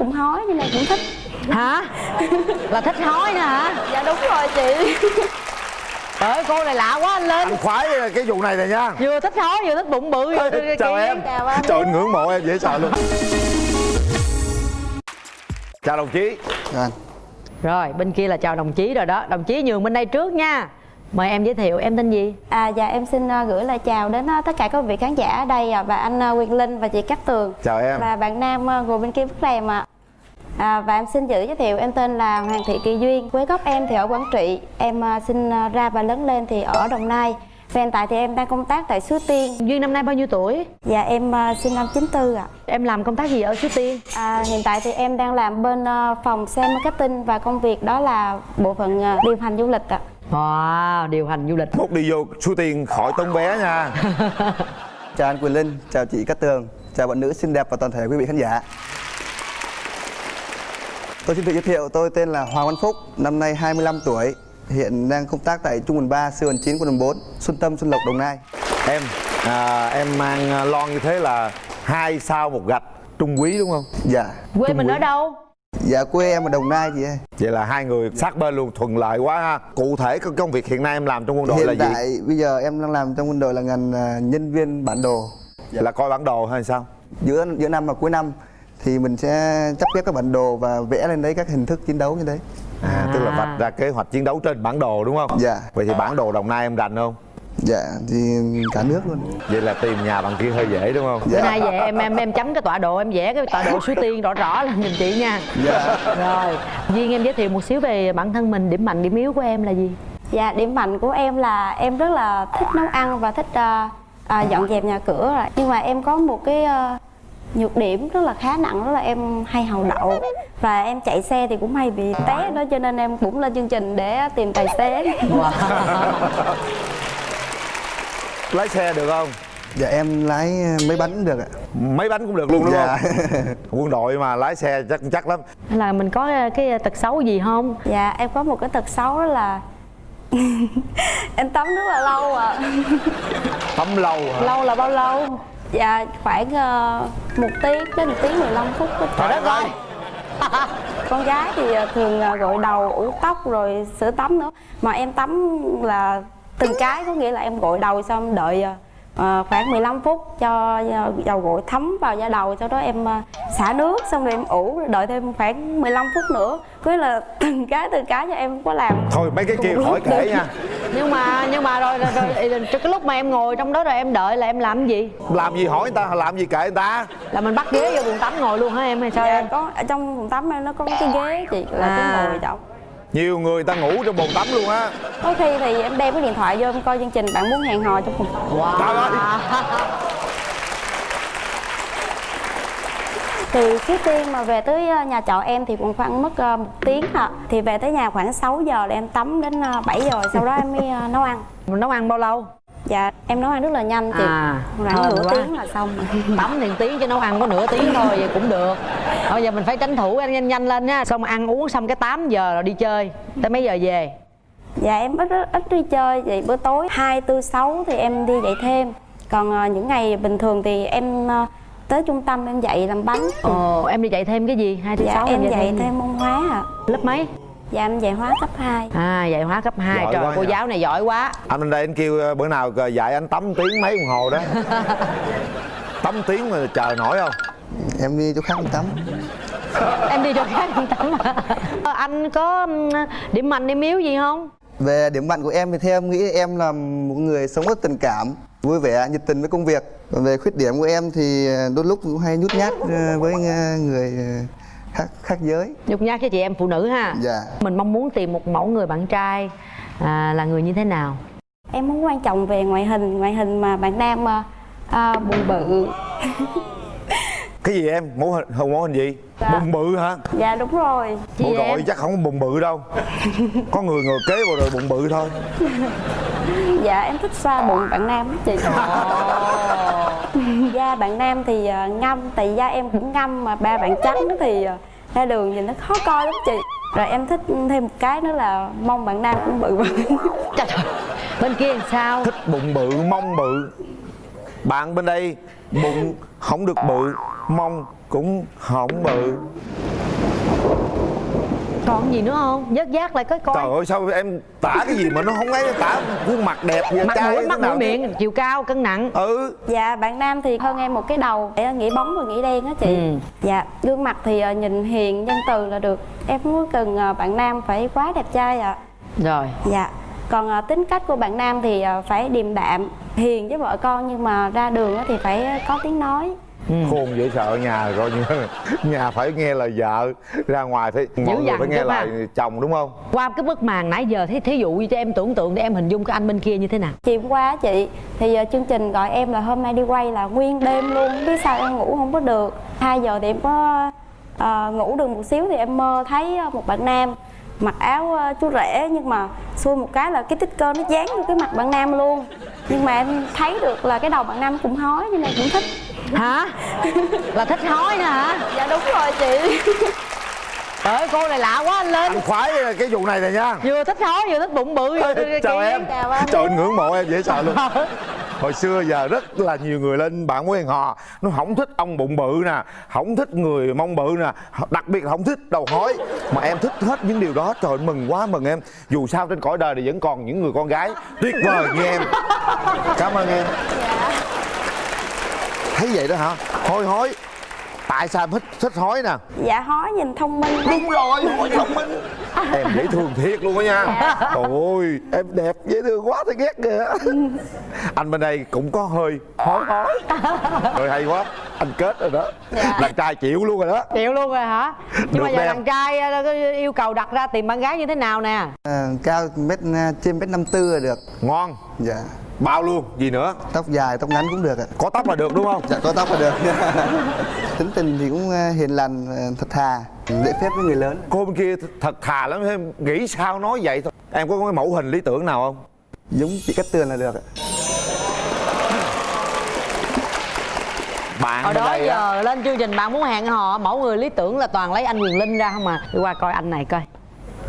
cũng hói nhưng mà cũng thích. Hả? Là thích hói nữa hả? Dạ đúng rồi chị. Trời ơi cô này lạ quá anh lên. Anh khoái cái vụ này này nha. Vừa thích hói vừa thích bụng bự vừa chào em. Chào anh. trời ơi, ngưỡng mộ em dễ sợ luôn. Chào đồng chí. Anh rồi bên kia là chào đồng chí rồi đó. Đồng chí nhường bên đây trước nha mời em giới thiệu em tên gì? À dạ em xin uh, gửi lời chào đến uh, tất cả các vị khán giả ở đây uh, và anh uh, Quyền Linh và chị Cát Tường. Chào em. Và bạn nam uh, ngồi bên kia bức rèm ạ. À, và em xin giữ giới thiệu em tên là Hoàng Thị Kỳ Duyên. Quê gốc em thì ở Quảng Trị. Em uh, sinh uh, ra và lớn lên thì ở Đồng Nai. Và hiện tại thì em đang công tác tại Suối Tiên. Duyên năm nay bao nhiêu tuổi? Dạ em uh, sinh năm 94 ạ. Em làm công tác gì ở suối tiên? À, hiện tại thì em đang làm bên uh, phòng sale marketing và công việc đó là bộ phận uh, điều hành du lịch ạ. Wow điều hành du lịch. Mốt đi vô số tiền khỏi tốn bé nha. Chào anh Quyền Linh, chào chị Cát Tường Chào bạn nữ xinh đẹp và toàn thể quý vị khán giả. Tôi xin tự giới thiệu, tôi tên là Hoàng Văn Phúc Năm nay 25 tuổi Hiện đang công tác tại Trung đoàn 3, sư đoàn 9, quân đoàn 4 Xuân Tâm, Xuân Lộc, Đồng Nai. Em à, em mang lon như thế là hai sao một gạch trung quý đúng không? Dạ. Quê mình ở đâu Dạ quê em ở Đồng Nai chị ơi. Vậy là hai người sát bên luôn thuận lợi quá ha. Cụ thể cái công việc hiện nay em làm trong quân đội là Hiện gì? tại bây giờ em đang làm trong quân đội là ngành à, nhân viên bản đồ. Là coi bản đồ hay sao? Giữa giữa năm và cuối năm thì mình sẽ chấp ghép các bản đồ và vẽ lên đấy các hình thức chiến đấu như đấy à, tức là À. vạch ra kế hoạch chiến đấu trên bản đồ đúng không? Dạ. vậy thì bản đồ đồng nai em rành không Dạ thì cả nước luôn. Vậy là tìm nhà bằng kia hơi dễ đúng không? Bữa nay về em em em chấm cái tọa độ em vẽ cái tọa độ suối tiên rõ rõ lên giùm chị nha. Dạ. Rồi duyên em giới thiệu một xíu về bản thân mình điểm mạnh điểm yếu của em là gì? Dạ điểm mạnh của em là em rất là thích nấu ăn và thích uh, uh, dọn dẹp nhà cửa rồi. Nhưng mà em có một cái uh, nhược điểm rất là khá nặng đó là em hay hầu đậu. Và em chạy xe thì cũng hay bị té đó cho nên em cũng lên chương trình để tìm tài xế. Lái xe được không? Dạ em lái mấy bánh được ạ. Mấy bánh cũng được luôn đúng Dạ. không? Quân đội mà lái xe chắc chắc lắm. Là mình có cái tật xấu gì không? Dạ em có một cái tật xấu đó là em tắm rất là lâu ạ. tắm lâu hả? Lâu là bao lâu? Dạ khoảng uh, một tiếng đến một tiếng 15 phút. trời đất ơi! Con gái thì ờ, thường ờ, gội đầu ủ tóc rồi sữa tắm nữa. Mà em tắm là từng cái có nghĩa là em gội đầu xong đợi ờ, khoảng 15 phút cho ờ, dầu gội thấm vào da đầu sau đó em xả nước xong rồi em ủ rồi đợi thêm khoảng 15 phút nữa. Có nghĩa là từng cái từng cái cho em không có làm. Thôi mấy cái kia khỏi kể được. nha. Nhưng mà nhưng mà rồi, rồi, rồi, rồi cái lúc mà em ngồi trong đó rồi em đợi là em làm gì? Làm gì hỏi người ta làm gì kệ người ta? Là mình bắt ghế vô buồng tắm ngồi luôn hả em hay sao dạ, em? có ở trong phòng tắm em nó có cái ghế chị là À. cái ngồi trọng nhiều người ta ngủ trong bồn tắm luôn á. Có khi thì em đem cái điện thoại vô em coi chương trình bạn muốn hẹn hò trong phòng wow. trời ơi. Từ trước tiên mà về tới ờ, nhà trọ em thì cũng khoảng mất ờ, một tiếng ạ. Thì về tới nhà khoảng 6 giờ là em tắm đến ờ, 7 giờ Sau đó em mới ờ, nấu ăn. Mình nấu ăn bao lâu Dạ em nấu ăn rất là nhanh chị. À, Khoảng nửa quá. tiếng là xong tắm thì tiếng chứ nấu ăn có nửa tiếng thôi vậy cũng được. Bây giờ mình phải tranh thủ ăn nhanh nhanh lên nha. Xong ăn uống xong cái 8 giờ rồi đi chơi. Tới mấy giờ về? Dạ em ít ít đi chơi Vậy bữa tối 2, 4, 6 thì em đi dạy thêm. Còn ờ, những ngày bình thường thì em ờ, tới trung tâm em dạy làm bánh. Ồ em đi dạy thêm cái gì? Hai thứ Dạ sáu em dạy thêm môn hóa ạ. Lớp mấy Dạ em dạy hóa cấp 2 à dạy hóa cấp 2 Giỏi trời cô nhỉ. giáo này giỏi quá. Anh lên đây anh kêu ờ, bữa nào ờ, dạy anh tắm tiếng mấy đồng hồ đó. Tắm tiếng mà chờ nổi không? Em đi chỗ khác tắm. Em đi cho khác không tắm à? Anh có điểm mạnh điểm yếu gì không? Về điểm mạnh của em thì theo em nghĩ em là một người sống rất tình cảm Vui vẻ, nhiệt tình với công việc. Còn về khuyết điểm của em thì đôi lúc cũng hay nhút nhát với người khác, khác giới. Nhục nhát cho chị em phụ nữ ha. Dạ. Mình mong muốn tìm một mẫu người bạn trai à, là người như thế nào? Em không quan trọng về ngoại hình Ngoại hình mà bạn nam ờ, ờ, bụng bự. Cái gì em? Mẫu hình không mẫu hình gì? Dạ. bụng bự hả? Dạ đúng rồi. Chị bộ em. đội chắc không có bụng bự đâu. Có người ngồi kế vào rồi bụng bự thôi. Dạ em thích xoa bụng bạn nam chị Da bạn nam thì ờ, ngâm Tại da em cũng ngâm mà ba bạn trắng thì ờ, ra đường nhìn nó khó coi lắm chị. Rồi em thích thêm một cái nữa là mong bạn nam cũng bự bự. Trời trời. bên kia làm sao? Thích bụng bự mông bự. Bạn bên đây bụng không được bự mông cũng không bự còn gì nữa không? Vớt vát lại coi coi. Trời ơi sao em tả cái gì mà nó không ấy tả khuôn mặt đẹp vậy mặt trai mũi mắt mũi miệng chiều cao cân nặng. Ừ. Dạ bạn nam thì hơn em một cái đầu để nghĩ bóng và nghĩ đen á chị. Ừ. Dạ gương mặt thì ờ, nhìn hiền nhân từ là được. Em có cần ờ, bạn nam phải quá đẹp trai ạ. Rồi. Dạ còn ờ, tính cách của bạn nam thì phải điềm đạm hiền với vợ con nhưng mà ra đường á thì phải có tiếng nói khôn dễ sợ nhà coi như nhà phải nghe lời vợ ra ngoài phải mọi người phải nghe lời chồng đúng không? Qua cái bức màn nãy giờ thí, thí dụ như cho em tưởng tượng để em hình dung cái anh bên kia như thế nào. Chiều hôm qua á chị thì ờ, chương trình gọi em là hôm nay đi quay là nguyên đêm luôn không biết sao em ngủ không có được. 2 giờ thì em có ờ, ngủ được một xíu thì em mơ thấy ờ, một bạn nam mặc áo ờ, chú rể nhưng mà xui một cái là cái tích cơ nó dán vô cái mặt bạn nam luôn nhưng mà em thấy được là cái đầu bạn nam cũng hói nên cũng thích. Hả? Là thích hói nữa hả? Dạ đúng rồi chị. Trời ơi cô này lạ quá anh lên. Anh khoái cái vụ này này nha. Vừa thích hói vừa thích bụng bự vừa chào em. Chào anh. trời anh ngưỡng mộ em dễ sợ luôn hồi xưa giờ rất là nhiều người lên bạn quen họ nó không thích ông bụng bự nè không thích người mông bự nè đặc biệt là không thích đầu hói. Mà em thích hết những điều đó trời mừng quá mừng em. Dù sao trên cõi đời này vẫn còn những người con gái. Tuyệt vời như em. Cảm ơn em. Thấy vậy đó hả? Hôi hối tại sao em thích thích hói nè? Dạ hói nhìn thông minh. Đúng rồi hói thông minh. Em dễ thương thiệt luôn á nha. Trời ơi em đẹp dễ thương quá thấy ghét kìa. Anh bên đây cũng có hơi hói hói. Rồi hay quá anh kết rồi đó. Đàn trai chịu luôn rồi đó. Chịu luôn rồi hả? Nhưng mà Được giờ đẹp. đàn trai ờ, có yêu cầu đặt ra tìm bạn gái như thế nào nè? À, cao mét à, trên mét năm tư là được. Ngon. Dạ bao luôn gì nữa? Tóc dài tóc ngắn cũng được ạ. Có tóc là được đúng không? Dạ có tóc là được. Tính tình thì cũng à, hiền lành à, thật thà. Lễ phép với người lớn. Cô bên kia thật thà lắm em nghĩ sao nói vậy thôi. Em có cái mẫu hình lý tưởng nào không? Giống chị Cát Tường là được ạ. Bạn hồi bên đó đây á. giờ lên chương trình bạn muốn hẹn hò mẫu người lý tưởng là toàn lấy anh quyền linh ra không à? Đi qua coi anh này coi.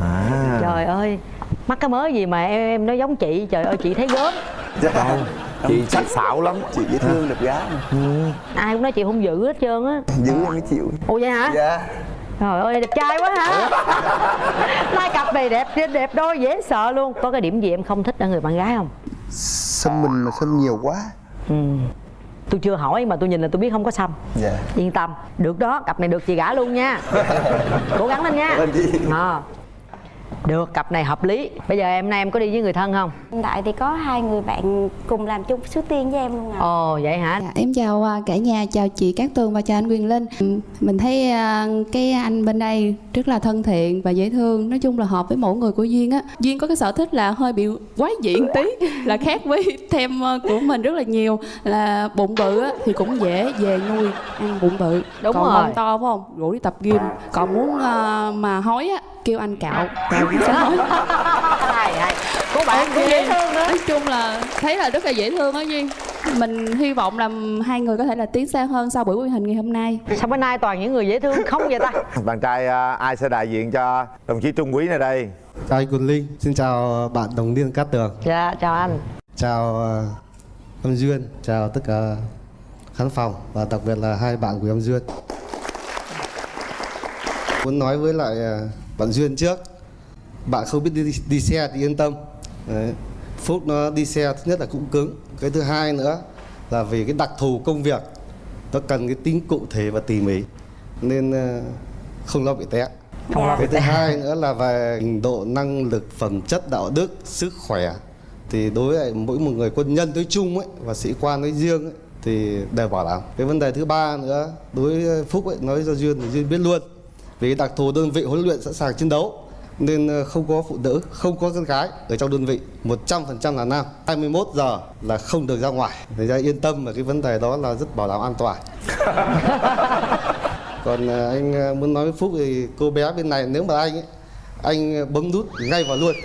À. trời ơi mắc cái mới gì mà em em nói giống chị trời ơi chị thấy gớm dạ. Chị sắc sảo lắm. Chị dễ thương đẹp gái mà. ai cũng nói chị hung dữ hết trơn á. Giữ em mới chịu. Ồ vậy hả? Dạ. Trời ơi đẹp trai quá hả? Hai cặp này đẹp đẹp đôi dễ sợ luôn. Có cái điểm gì em không thích ở người bạn gái không? Xăm mình mà xăm nhiều quá. Ừ. tôi chưa hỏi mà tôi nhìn là tôi biết không có xăm. Dạ. Yên tâm. Được đó cặp này được chị gả luôn nha. Cố gắng lên nha. À. được cặp này hợp lý bây giờ em nay em có đi với người thân không hiện tại thì có hai người bạn cùng làm chung số tiên với em luôn ạ ồ vậy hả Dạ, em chào à, cả nhà, chào chị Cát Tường và chào anh Quyền Linh. Ừ, Mình thấy à, cái anh bên đây rất là thân thiện và dễ thương. Nói chung là hợp với mỗi người của Duyên á. Duyên có cái sở thích là hơi bị quái dị một tí, là khác với thêm à, của mình rất là nhiều. Là bụng bự á, thì cũng dễ về nuôi ăn bụng bự. Đúng Còn rồi. bụng to phải không? Rủ đi tập gym. Còn muốn mà hói á, kêu anh cạo. Cạo hay cô bạn cũng dễ thương nữa Nói chung là thấy là rất là dễ thương á Duyên. Mình hy vọng là hai người có thể là tiến xa hơn sau buổi quy hình ngày hôm nay. sao bữa nay toàn những người dễ thương không vậy ta? Bạn trai à, ai sẽ đại diện cho đồng chí trung quý này đây? Chào anh Quỳnh Linh, xin chào bạn đồng liên Cát Tường. Dạ chào anh. Chào ờ, Âm Duyên, chào tất cả khán phòng Và đặc biệt là hai bạn của Âm Duyên. Muốn nói với lại ờ, bạn Duyên trước Bạn không biết đi, đi xe thì yên tâm. Đấy. Phúc nó đi xe thứ nhất là cũng cứng. Cái thứ hai nữa là vì cái đặc thù công việc Nó cần cái tính cụ thể và tỉ mỉ Nên ờ, không lo bị té. Không lo cái thứ hai nữa là về độ năng lực phẩm chất đạo đức sức khỏe. Thì đối với mỗi một người quân nhân nói chung ấy và sĩ quan nói riêng ấy, thì đều bảo đảm. Cái vấn đề thứ ba nữa đối với phúc ấy nói cho duyên thì duyên biết luôn. Vì đặc thù đơn vị huấn luyện sẵn sàng chiến đấu nên ờ, không có phụ nữ không có con gái ở trong đơn vị. 100% là nam 21 giờ là không được ra ngoài. Người ra yên tâm về cái vấn đề đó là rất bảo đảm an toàn. Còn à, anh à, muốn nói với phúc thì cô bé bên này nếu mà anh ấy anh bấm nút ngay vào luôn.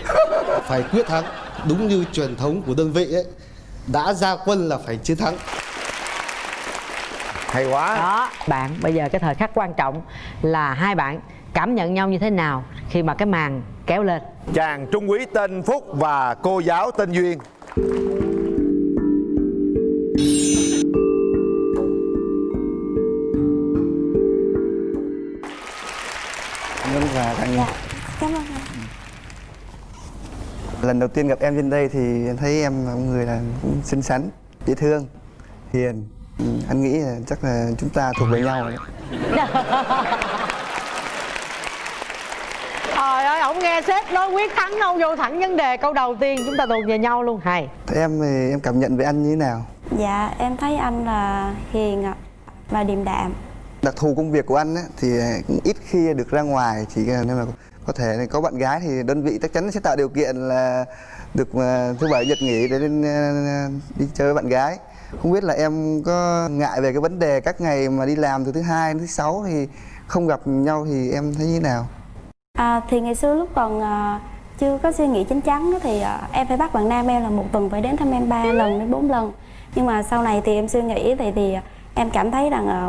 Phải quyết thắng. Đúng như truyền thống của đơn vị ấy đã ra quân là phải chiến thắng. Hay quá. Đó bạn bây giờ cái thời khắc quan trọng là hai bạn cảm nhận nhau như thế nào khi mà cái màn kéo lên. Chàng trung quý tên phúc và cô giáo tên duyên. Vâng và tặng dạ cảm ơn anh lần đầu tiên gặp em trên đây thì thấy em là một người là cũng xinh xắn dễ thương hiền. Ừ, anh nghĩ là chắc là chúng ta thuộc về nhau rồi. trời ơi ổng nghe sếp nói quyết thắng đâu vô thẳng vấn đề câu đầu tiên chúng ta thuộc về nhau luôn. Hay. Thế em thì em cảm nhận về anh như thế nào? Dạ em thấy anh là hiền ạ và điềm đạm. Đặc thù công việc của anh ấy, thì cũng ít khi được ra ngoài chỉ nên là có thể là có bạn gái thì đơn vị chắc chắn sẽ tạo điều kiện là được mà thứ bảy nhật nghỉ để lên ờ, đi chơi với bạn gái. Không biết là em có ngại về cái vấn đề các ngày mà đi làm từ thứ hai đến thứ sáu thì không gặp nhau thì em thấy như thế nào À, thì ngày xưa lúc còn à, chưa có suy nghĩ chín chắn thì à, em phải bắt bạn nam em là một tuần phải đến thăm em 3 lần đến 4 lần. Nhưng mà sau này thì em suy nghĩ thì thì em cảm thấy rằng à,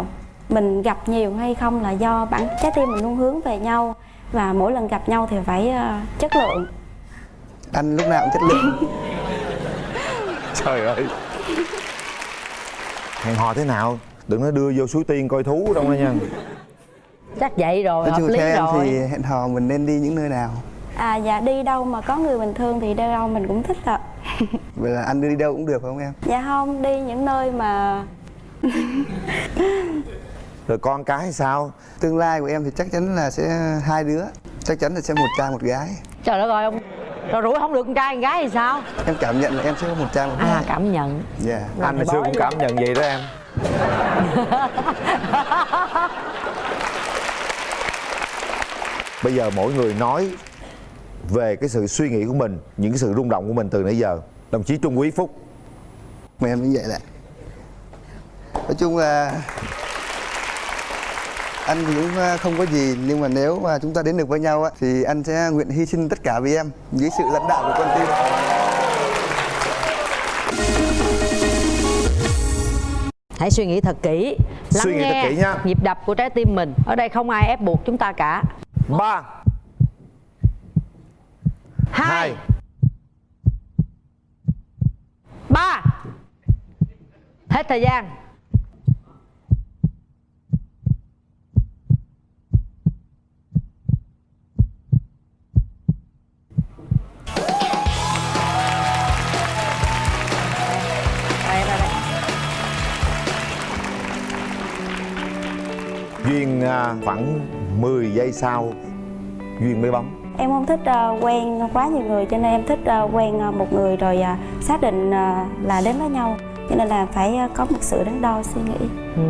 mình gặp nhiều hay không là do bản trái tim mình luôn hướng về nhau và mỗi lần gặp nhau thì phải à, chất lượng. Anh lúc nào cũng chất lượng. Trời ơi. Hẹn hò thế nào? Đừng nói đưa vô suối tiên coi thú đâu nha chắc vậy rồi nói hợp lý theo em rồi. thì hẹn hò mình nên đi những nơi nào? À dạ đi đâu mà có người bình thường thì đi đâu mình cũng thích ạ. Vậy là anh đưa đi đâu cũng được phải không em? Dạ không đi những nơi mà rồi con cái sao? Tương lai của em thì chắc chắn là sẽ hai đứa. Chắc chắn là sẽ một trai một gái. Trời đất ơi ông rồi rủi không được con trai con gái thì sao? Em cảm nhận là em sẽ có một trai một gái. à cảm nhận. Dạ. Anh hồi xưa cũng cảm nhận vậy đó em bây giờ mỗi người nói về cái sự suy nghĩ của mình những cái sự rung động của mình từ nãy giờ. Đồng chí trung quý phúc. Mà em như vậy đấy nói chung là anh thì cũng à, không có gì nhưng mà nếu mà chúng ta đến được với nhau á thì anh sẽ nguyện hy sinh tất cả vì em dưới sự lãnh đạo của con tim hãy suy nghĩ thật kỹ lắng Suy nghĩ thật nghe kỹ nha. nhịp đập của trái tim mình. Ở đây không ai ép buộc chúng ta cả ba. Hai. Ba. Hết thời gian. Duyên à, khoảng 10 giây sau duyên mới bấm. Em không thích à, quen quá nhiều người cho nên em thích à, quen à, một người rồi à, xác định à, là đến với nhau. Cho nên là phải à, có một sự đắn đo suy nghĩ. Ừ,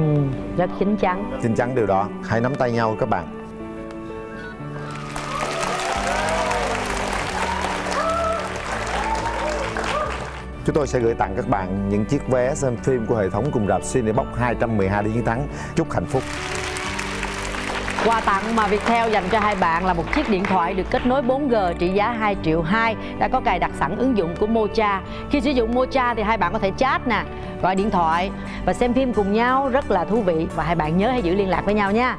rất chín chắn. Xin chắn điều đó Hãy nắm tay nhau các bạn. Chúng tôi sẽ gửi tặng các bạn những chiếc vé xem phim của hệ thống cùng rạp Cinebox 212 để chiến thắng. Chúc hạnh phúc Quà tặng mà Viettel dành cho hai bạn là một chiếc điện thoại được kết nối 4G trị giá 2 triệu 2 đã có cài đặt sẵn ứng dụng của Mocha. Khi sử dụng Mocha thì hai bạn có thể chat nè, gọi điện thoại và xem phim cùng nhau rất là thú vị và hai bạn nhớ hãy giữ liên lạc với nhau nha.